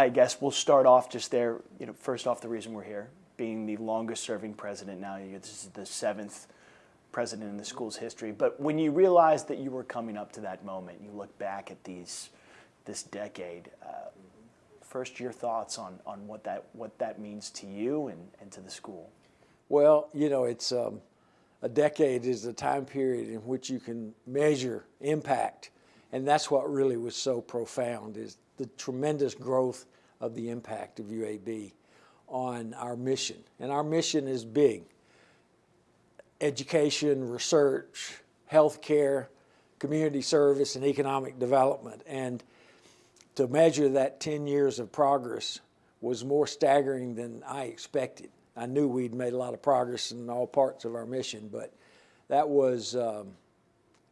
I guess we'll start off just there. You know, first off, the reason we're here, being the longest serving president now, this is the seventh president in the school's history. But when you realized that you were coming up to that moment, you look back at these, this decade, uh, first your thoughts on, on what, that, what that means to you and, and to the school. Well, you know, it's um, a decade is a time period in which you can measure impact. And that's what really was so profound is the tremendous growth of the impact of UAB on our mission. And our mission is big. Education, research, healthcare, community service, and economic development. And to measure that 10 years of progress was more staggering than I expected. I knew we'd made a lot of progress in all parts of our mission, but that was um,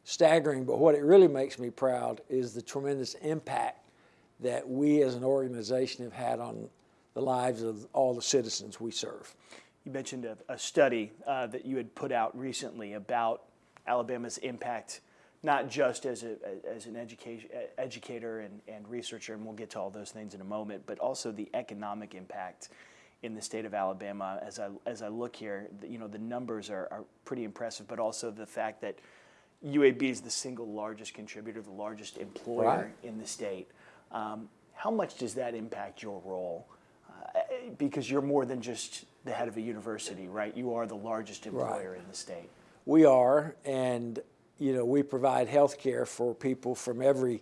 staggering. But what it really makes me proud is the tremendous impact that we as an organization have had on the lives of all the citizens we serve. You mentioned a, a study uh, that you had put out recently about Alabama's impact, not just as, a, as an education, educator and, and researcher, and we'll get to all those things in a moment, but also the economic impact in the state of Alabama. As I, as I look here, you know, the numbers are, are pretty impressive, but also the fact that UAB is the single largest contributor, the largest employer right. in the state. Um, how much does that impact your role? Uh, because you're more than just the head of a university, right? You are the largest employer right. in the state. We are, and you know, we provide health care for people from every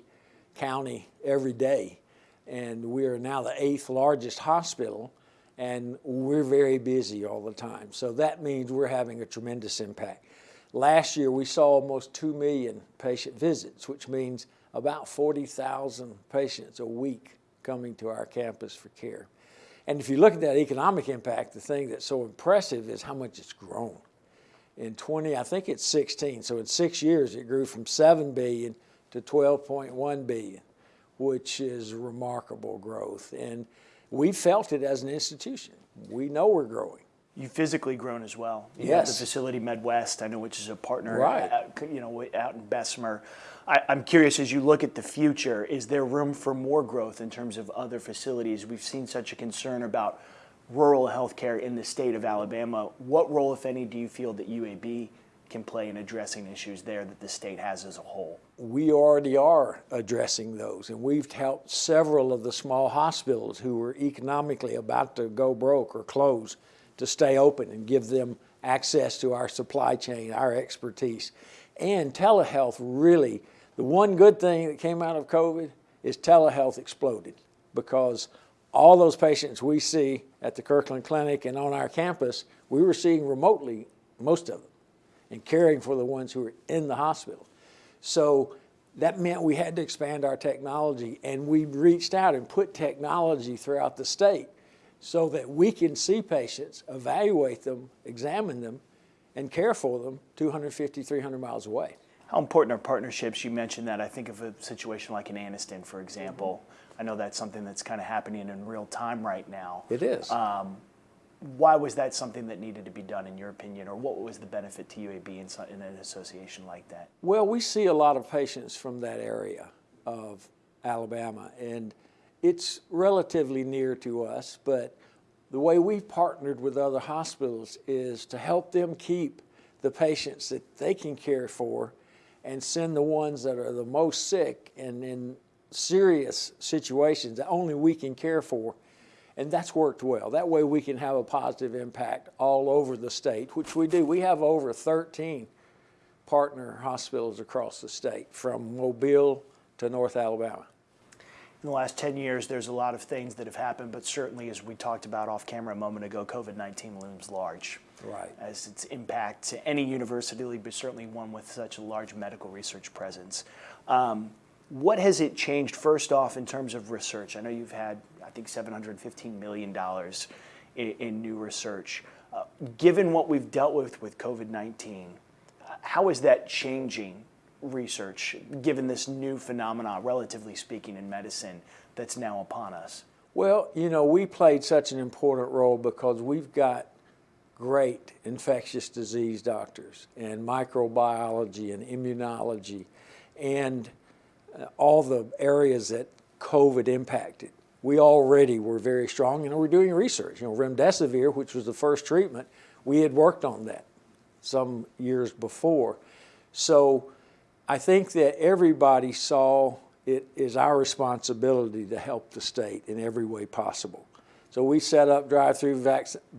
county every day. And we are now the eighth largest hospital, and we're very busy all the time. So that means we're having a tremendous impact. Last year, we saw almost 2 million patient visits, which means about 40,000 patients a week coming to our campus for care. And if you look at that economic impact, the thing that's so impressive is how much it's grown. In 20, I think it's 16, so in six years it grew from 7 billion to 12.1 billion, which is remarkable growth. And we felt it as an institution. We know we're growing. You've physically grown as well. You yes. the facility Medwest, I know, which is a partner, right. out, you know, out in Bessemer. I, am curious, as you look at the future, is there room for more growth in terms of other facilities? We've seen such a concern about rural healthcare in the state of Alabama. What role, if any, do you feel that UAB can play in addressing issues there that the state has as a whole? We already are addressing those, and we've helped several of the small hospitals who were economically about to go broke or close to stay open and give them access to our supply chain, our expertise. And telehealth really the one good thing that came out of COVID is telehealth exploded because all those patients we see at the Kirklin Clinic and on our campus, we were seeing remotely most of them and caring for the ones who were in the hospital. So that meant we had to expand our technology and we reached out and put technology throughout the state so that we can see patients, evaluate them, examine them, and care for them 250, 300 miles away. How important are partnerships? You mentioned that. I think of a situation like in Anniston, for example. I know that's something that's kind of happening in real time right now. It is. Um, why was that something that needed to be done, in your opinion, or what was the benefit to UAB in, in an association like that? Well, we see a lot of patients from that area of Alabama, and it's relatively near to us, but the way we've partnered with other hospitals is to help them keep the patients that they can care for and send the ones that are the most sick and in serious situations that only we can care for. And that's worked well. That way we can have a positive impact all over the state, which we do. We have over 13 partner hospitals across the state, from Mobile to North Alabama. In the last 10 years, there's a lot of things that have happened, but certainly, as we talked about off camera a moment ago, COVID 19 looms large right. as its impact to any university, but certainly one with such a large medical research presence. Um, what has it changed first off in terms of research? I know you've had, I think, $715 million in, in new research. Uh, given what we've dealt with with COVID-19, how is that changing research, given this new phenomenon, relatively speaking, in medicine that's now upon us? Well, you know, we played such an important role because we've got great infectious disease doctors and microbiology and immunology and uh, all the areas that COVID impacted. we already were very strong and we're doing research. You know, remdesivir, which was the first treatment, we had worked on that some years before. So I think that everybody saw it is our responsibility to help the state in every way possible. So we set up drive-through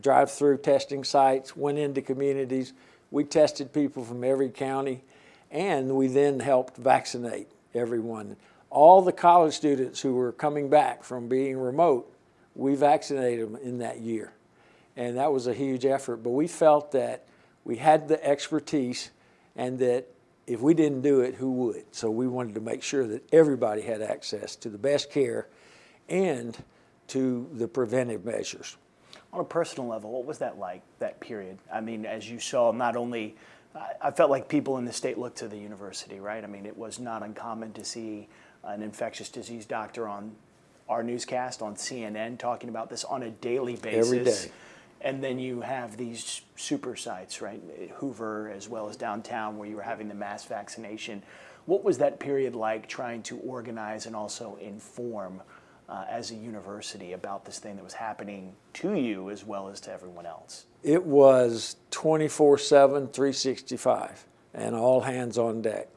drive-through testing sites, went into communities. We tested people from every county, and we then helped vaccinate everyone. All the college students who were coming back from being remote, we vaccinated them in that year. And that was a huge effort. But we felt that we had the expertise and that if we didn't do it, who would? So we wanted to make sure that everybody had access to the best care and to the preventive measures. On a personal level, what was that like, that period? I mean, as you saw, not only, I felt like people in the state looked to the university, right? I mean, it was not uncommon to see an infectious disease doctor on our newscast on CNN talking about this on a daily basis. Every day. And then you have these super sites, right? Hoover as well as downtown where you were having the mass vaccination. What was that period like trying to organize and also inform uh, as a university about this thing that was happening to you as well as to everyone else? It was 24 7, 365, and all hands on deck.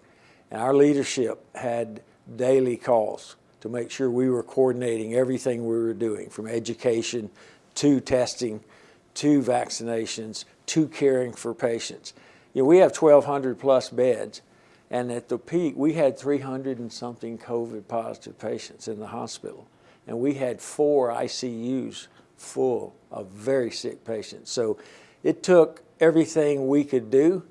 And our leadership had daily calls to make sure we were coordinating everything we were doing from education to testing to vaccinations to caring for patients. You know, we have 1,200 plus beds, and at the peak, we had 300 and something COVID positive patients in the hospital, and we had four ICUs full of very sick patients. So it took everything we could do,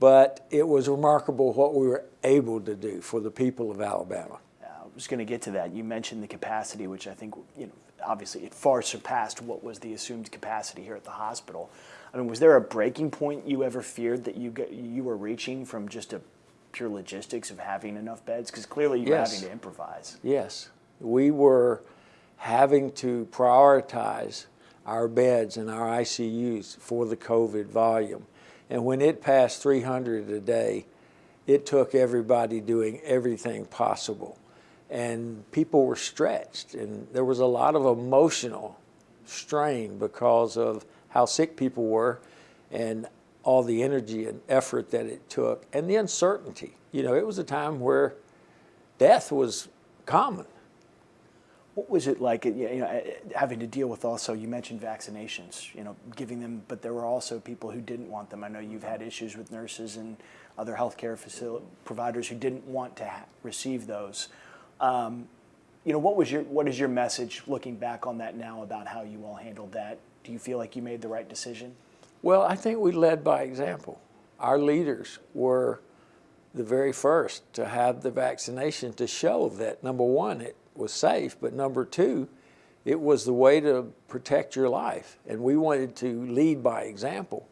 but it was remarkable what we were able to do for the people of Alabama. I was going to get to that. You mentioned the capacity, which I think, you know, obviously it far surpassed what was the assumed capacity here at the hospital. I mean, was there a breaking point you ever feared that you get, you were reaching from just a pure logistics of having enough beds? Because clearly you were having to improvise. Yes, we were having to prioritize our beds and our ICUs for the COVID volume. And when it passed 300 a day, it took everybody doing everything possible. And people were stretched, and there was a lot of emotional strain because of how sick people were and all the energy and effort that it took and the uncertainty. You know, it was a time where death was common. What was it like, you know, eh, having to deal with also, you mentioned vaccinations, you know, giving them, but there were also people who didn't want them. I know you've had issues with nurses and other healthcare providers who didn't want to receive those. Um, you know, what was your, what is your message looking back on that now about how you all handled that? Do you feel like you made the right decision? Well, I think we led by example. Our leaders were the very first to have the vaccination to show that number one, it was safe, but number two, it was the way to protect your life. And we wanted to lead by example.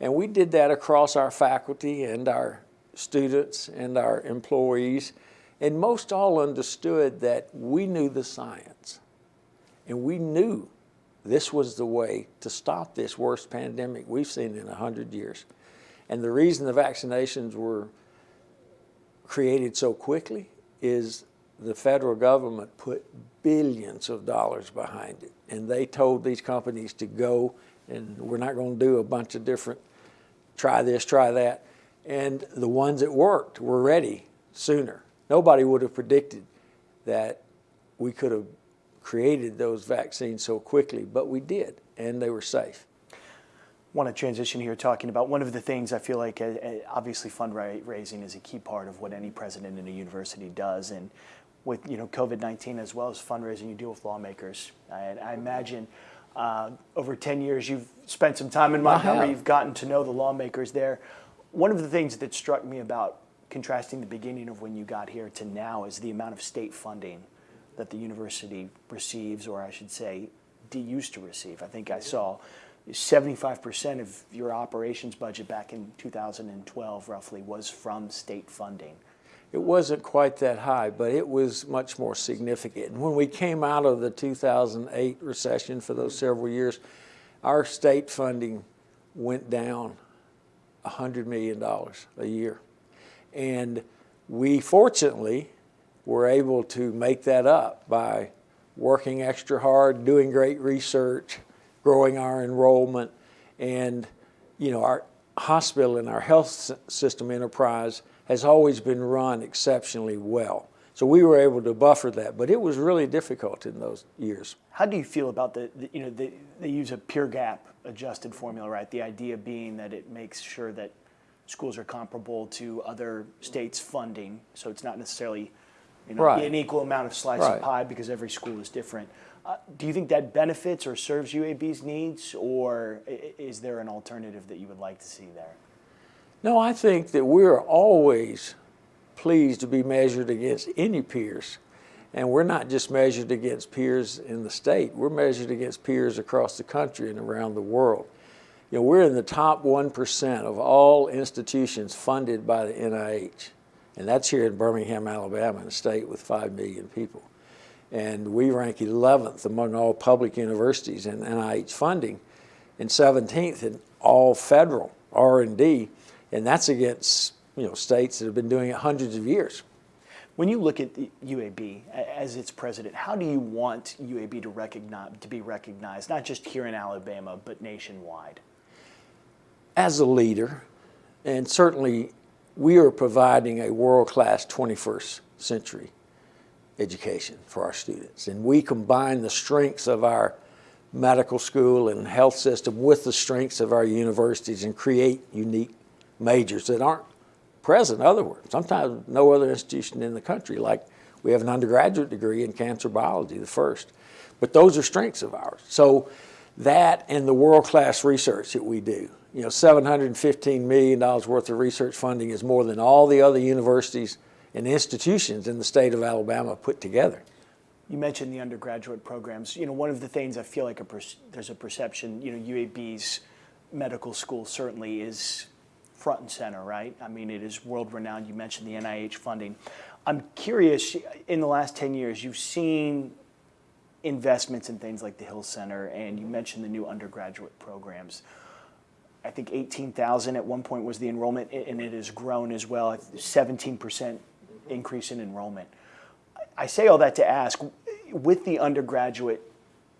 And we did that across our faculty and our students and our employees. And most all understood that we knew the science and we knew this was the way to stop this worst pandemic we've seen in 100 years. And the reason the vaccinations were created so quickly is the federal government put billions of dollars behind it. And they told these companies to go and we're not going to do a bunch of different try this, try that. And the ones that worked were ready sooner. Nobody would have predicted that we could have created those vaccines so quickly, but we did, and they were safe. want to transition here talking about one of the things I feel like uh, uh, obviously fundraising is a key part of what any president in a university does. And with you know COVID-19 as well as fundraising you deal with lawmakers. And I imagine uh, over 10 years you've spent some time in Montgomery. you've gotten to know the lawmakers there. One of the things that struck me about contrasting the beginning of when you got here to now is the amount of state funding that the university receives or I should say used to receive I think I saw 75% of your operations budget back in 2012 roughly was from state funding. It wasn't quite that high, but it was much more significant. When we came out of the 2008 recession for those several years, our state funding went down $100 million a year. And we fortunately were able to make that up by working extra hard, doing great research, growing our enrollment, and you know our hospital and our health system enterprise has always been run exceptionally well. So we were able to buffer that, but it was really difficult in those years. How do you feel about the, the you know, the, they use a peer gap adjusted formula, right? The idea being that it makes sure that schools are comparable to other states' funding, so it's not necessarily, you know, Right. an equal amount of slice Right. of pie because every school is different. Uh, do you think that benefits or serves UAB's needs, or is there an alternative that you would like to see there? No, I think that we're always pleased to be measured against any peers. And we're not just measured against peers in the state, we're measured against peers across the country and around the world. You know, we're in the top 1% of all institutions funded by the NIH. And that's here in Birmingham, Alabama, in a state with 5 million people. And we rank 11th among all public universities in NIH funding and 17th in all federal R&D. And that's against, you know, states that have been doing it hundreds of years. When you look at the UAB as its president, how do you want UAB to recognize to be recognized, not just here in Alabama but nationwide? As a leader, and certainly we are providing a world-class 21st century education for our students. And we combine the strengths of our medical school and health system with the strengths of our universities and create unique majors that aren't present otherwise. Sometimes no other institution in the country, like we have an undergraduate degree in cancer biology, the first. But those are strengths of ours. So that and the world-class research that we do. You know, $715 million worth of research funding is more than all the other universities and institutions in the state of Alabama put together. You mentioned the undergraduate programs. You know, one of the things I feel like a there's a perception. You know, UAB's medical school certainly is front and center, right? I mean, it is world renowned. You mentioned the NIH funding. I'm curious. In the last ten years, you've seen investments in things like the Hill Center, and you mentioned the new undergraduate programs. I think 18,000 at one point was the enrollment, and it has grown as well. 17% increase in enrollment. I say all that to ask, with the undergraduate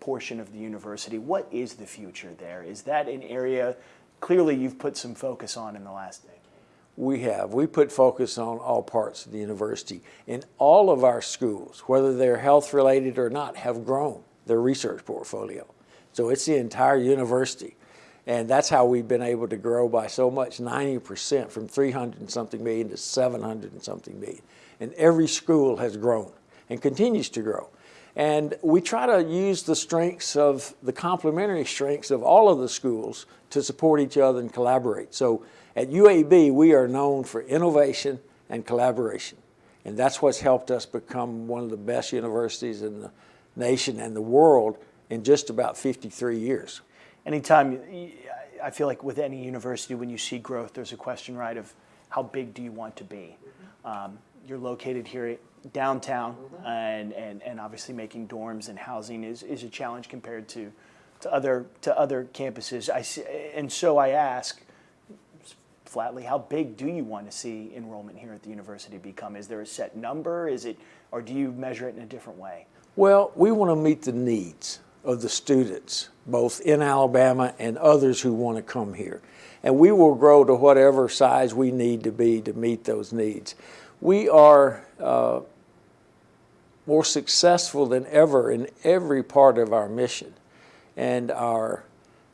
portion of the university, what is the future there? Is that an area, clearly you've put some focus on in the last day? We have. We put focus on all parts of the university. And all of our schools, whether they're health related or not, have grown their research portfolio. So it's the entire university. And that's how we've been able to grow by so much 90% from 300 and something million to 700 and something million. And every school has grown and continues to grow. And we try to use the strengths of the complementary strengths of all of the schools to support each other and collaborate. So at UAB, we are known for innovation and collaboration. And that's what's helped us become one of the best universities in the nation and the world in just about 53 years. Anytime, I feel like with any university, when you see growth, there's a question, right, of how big do you want to be? Um, you're located here downtown, and, and, and obviously making dorms and housing is, is a challenge compared to, to other to other campuses. I see, and so I ask flatly, how big do you want to see enrollment here at the university become? Is there a set number? Is it, or do you measure it in a different way? Well, we want to meet the needs of the students, both in Alabama and others who want to come here. And we will grow to whatever size we need to be to meet those needs. We are uh, more successful than ever in every part of our mission. And our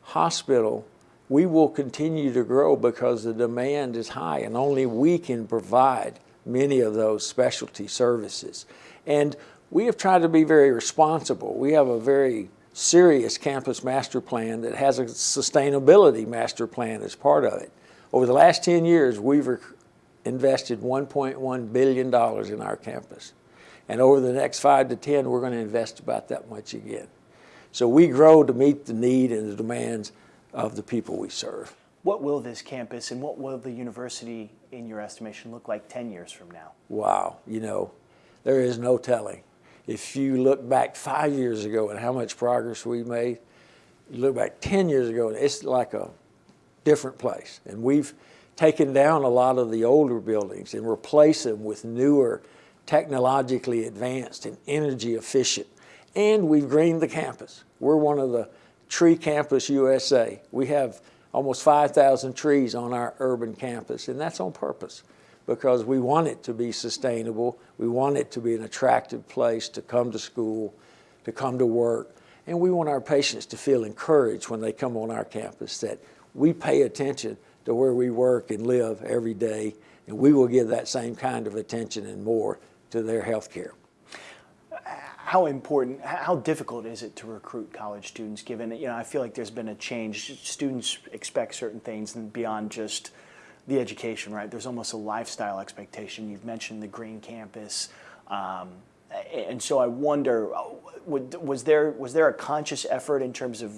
hospital, we will continue to grow because the demand is high and only we can provide many of those specialty services. And we have tried to be very responsible. We have a very serious campus master plan that has a sustainability master plan as part of it. Over the last 10 years, we've invested $1.1 billion in our campus. And over the next five to 10, we're going to invest about that much again. So we grow to meet the need and the demands of the people we serve. What will this campus and what will the university, in your estimation, look like 10 years from now? Wow, you know, there is no telling. If you look back five years ago and how much progress we made, you look back 10 years ago, it's like a different place. And we've taken down a lot of the older buildings and replaced them with newer, technologically advanced and energy efficient And we've greened the campus. We're one of the Tree Campus USA. We have almost 5,000 trees on our urban campus, and that's on purpose because we want it to be sustainable. We want it to be an attractive place to come to school, to come to work, and we want our patients to feel encouraged when they come on our campus that we pay attention to where we work and live every day, and we will give that same kind of attention and more to their health care. How important, how difficult is it to recruit college students given, you know, I feel like there's been a change. Students expect certain things and beyond just the education, right? There's almost a lifestyle expectation. You've mentioned the green campus. Um, and so I wonder, was there, was there a conscious effort in terms of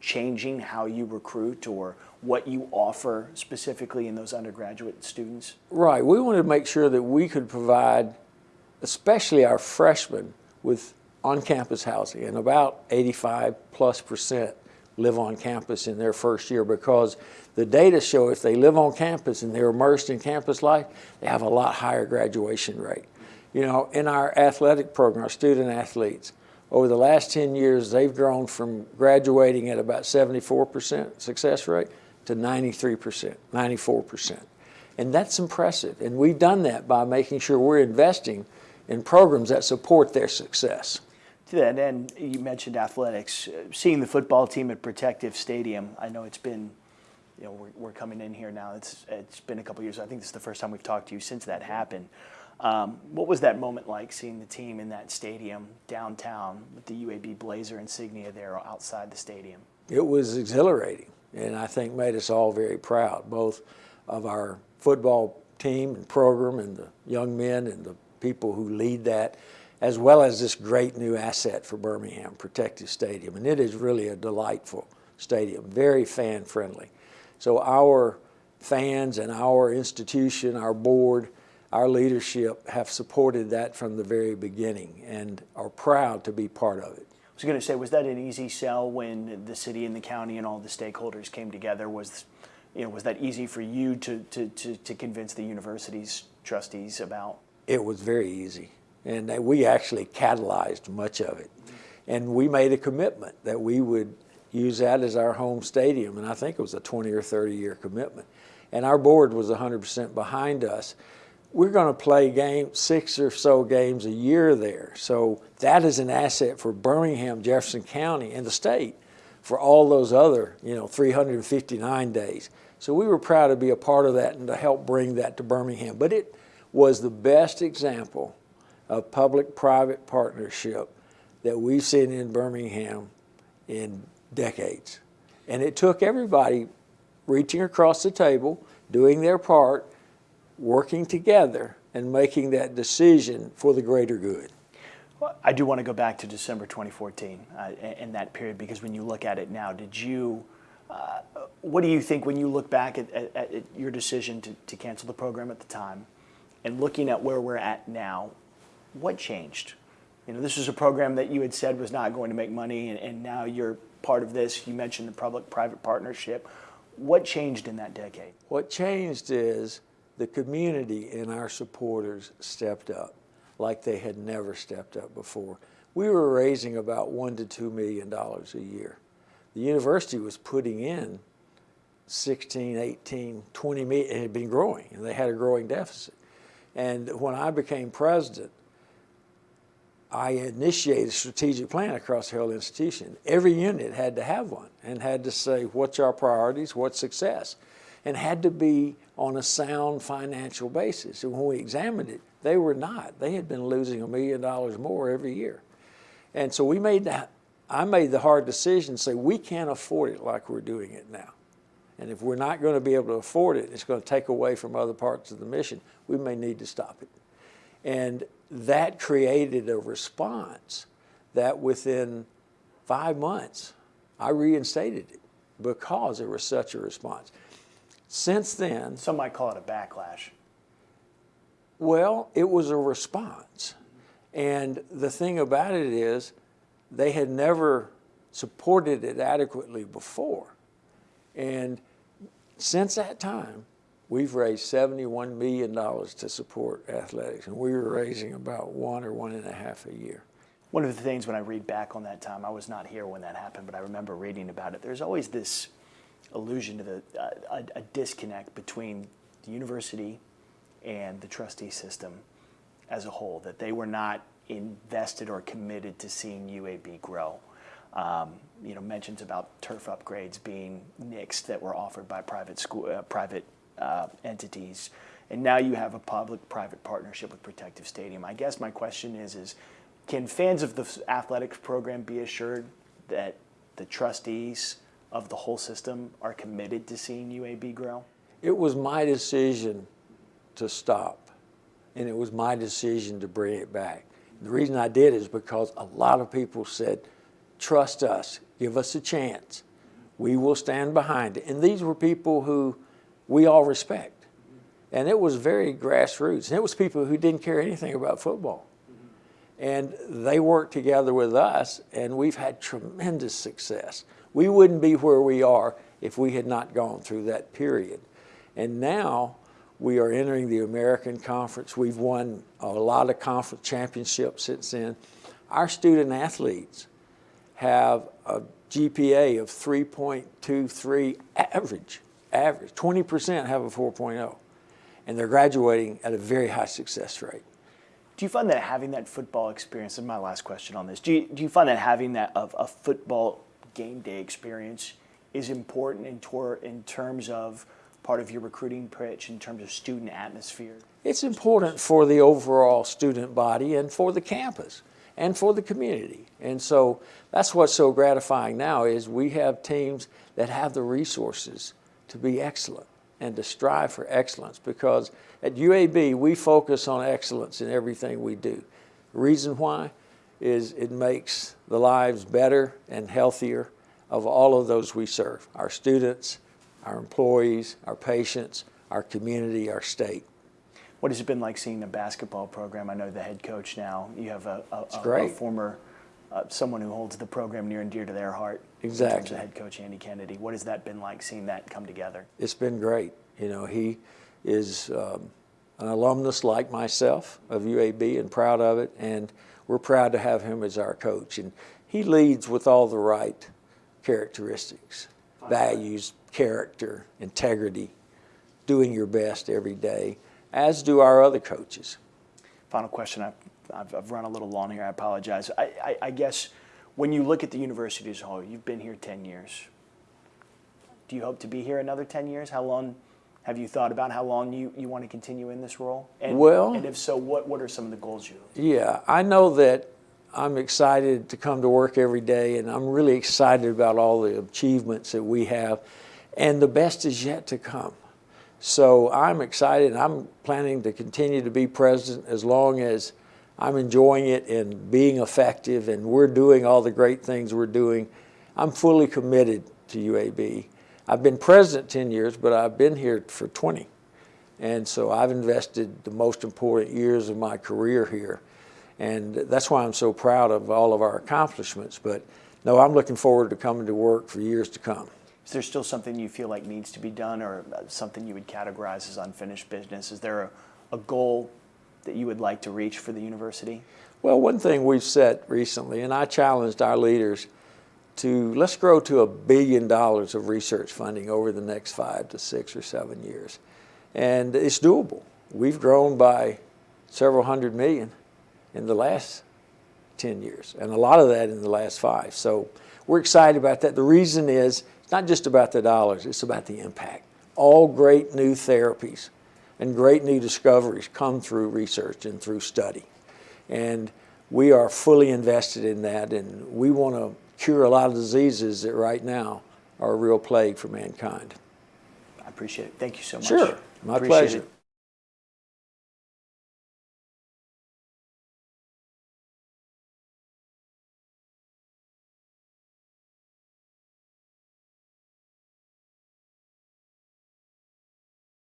changing how you recruit or what you offer specifically in those undergraduate students? Right. We wanted to make sure that we could provide, especially our freshmen, with on-campus housing, and about 85 plus percent live on campus in their first year because the data show if they live on campus and they're immersed in campus life, they have a lot higher graduation rate. You know, in our athletic program, our student athletes, over the last 10 years, they've grown from graduating at about 74% success rate to 93%, 94%. And that's impressive. And we've done that by making sure we're investing in programs that support their success. To that end, you mentioned athletics. Seeing the football team at Protective Stadium, I know it's been, you know, we're, we're coming in here now. It's, it's been a couple years. I think this is the first time we've talked to you since that happened. Um, what was that moment like seeing the team in that stadium downtown with the UAB Blazer insignia there outside the stadium? It was exhilarating and I think made us all very proud, both of our football team and program and the young men and the people who lead that, as well as this great new asset for Birmingham, Protective Stadium. And it is really a delightful stadium, very fan friendly. So our fans and our institution, our board, our leadership have supported that from the very beginning and are proud to be part of it. I was going to say, was that an easy sell when the city and the county and all the stakeholders came together? Was, you know, was that easy for you to, to, to, to convince the university's trustees about? It was very easy. And we actually catalyzed much of it. And we made a commitment that we would use that as our home stadium. And I think it was a 20 or 30 year commitment. And our board was 100% behind us we're going to play game six or so games a year there. So that is an asset for Birmingham, Jefferson County, and the state for all those other, you know, 359 days. So we were proud to be a part of that and to help bring that to Birmingham. But it was the best example of public-private partnership that we've seen in Birmingham in decades. And it took everybody reaching across the table, doing their part, working together and making that decision for the greater good. Well, I do want to go back to December 2014 uh, in that period because when you look at it now, did you, uh, what do you think when you look back at, at, at, your decision to, to cancel the program at the time and looking at where we're at now, what changed? You know, this was a program that you had said was not going to make money and, and now you're part of this. You mentioned the public-private partnership. What changed in that decade? What changed is the community and our supporters stepped up like they had never stepped up before. We were raising about one to two million dollars a year. The university was putting in 16, 18, 20 million, it had been growing and they had a growing deficit. And when I became president, I initiated a strategic plan across the whole institution. Every unit had to have one and had to say, what's our priorities, what's success? And had to be on a sound financial basis. And when we examined it, they were not. They had been losing a million dollars more every year. And so we made that, I made the hard decision to say we can't afford it like we're doing it now. And if we're not going to be able to afford it, it's going to take away from other parts of the mission. We may need to stop it. And that created a response that within five months, I reinstated it because there was such a response. Since then, some might call it a backlash. Well, it was a response. And the thing about it is, they had never supported it adequately before. And since that time, we've raised $71 million to support athletics, and we were raising about one or one and a half a year. One of the things when I read back on that time, I was not here when that happened, but I remember reading about it. There's always this allusion to the uh, a, a disconnect between the university and the trustee system as a whole. That they were not invested or committed to seeing UAB grow. Um, you know, mentions about turf upgrades being nixed that were offered by private school, uh, private uh, entities, and now you have a public-private partnership with Protective Stadium. I guess my question is: is can fans of the athletics program be assured that the trustees of the whole system are committed to seeing UAB grow? It was my decision to stop, and it was my decision to bring it back. The reason I did is because a lot of people said, trust us, give us a chance. We will stand behind it. And these were people who we all respect. And it was very grassroots. And it was people who didn't care anything about football. And they worked together with us, and we've had tremendous success. We wouldn't be where we are if we had not gone through that period. And now we are entering the American Conference. We've won a lot of conference championships since then. Our student athletes have a GPA of 3.23 average, average. 20% have a 4.0, and they're graduating at a very high success rate. Do you find that having that football experience, and my last question on this, do you, do you find that having that of a football game day experience is important in, tor- in terms of part of your recruiting pitch, in terms of student atmosphere? It's important for the overall student body and for the campus and for the community. And so that's what's so gratifying now is we have teams that have the resources to be excellent and to strive for excellence because at UAB we focus on excellence in everything we do. The reason why is it makes the lives better and healthier of all of those we serve, our students, our employees, our patients, our community, our state. What has it been like seeing the basketball program? I know the head coach now. You have a, a, a, a former, uh, someone who holds the program near and dear to their heart. Exactly. head coach Andy Kennedy. What has that been like seeing that come together? It's been great. You know, he is um, an alumnus like myself of UAB and proud of it, and we're proud to have him as our coach. And he leads with all the right characteristics, values, character, integrity, doing your best every day, as do our other coaches. Final question. I, I've, I've run a little long here. I apologize. I, I, I guess when you look at the university as a whole, you've been here 10 years. Do you hope to be here another 10 years? How long have you thought about how long you, you want to continue in this role? And, Well- and if so, what, what are some of the goals you Yeah, I know that I'm excited to come to work every day, and I'm really excited about all the achievements that we have, and the best is yet to come. So I'm excited. And I'm planning to continue to be president as long as I'm enjoying it and being effective, and we're doing all the great things we're doing. I'm fully committed to UAB. I've been president 10 years, but I've been here for 20. And so I've invested the most important years of my career here. And that's why I'm so proud of all of our accomplishments. But no, I'm looking forward to coming to work for years to come. Is there still something you feel like needs to be done or something you would categorize as unfinished business? Is there a, a goal that you would like to reach for the university? Well, one thing we've set recently, and I challenged our leaders to let's grow to a billion dollars of research funding over the next five to six or seven years. And it's doable. We've grown by several hundred million in the last 10 years, and a lot of that in the last five. So we're excited about that. The reason is it's not just about the dollars, it's about the impact. All great new therapies and great new discoveries come through research and through study. And we are fully invested in that, and we want to cure a lot of diseases that right now are a real plague for mankind. I appreciate it. Thank you so much. Sure. My Appreciate pleasure. it.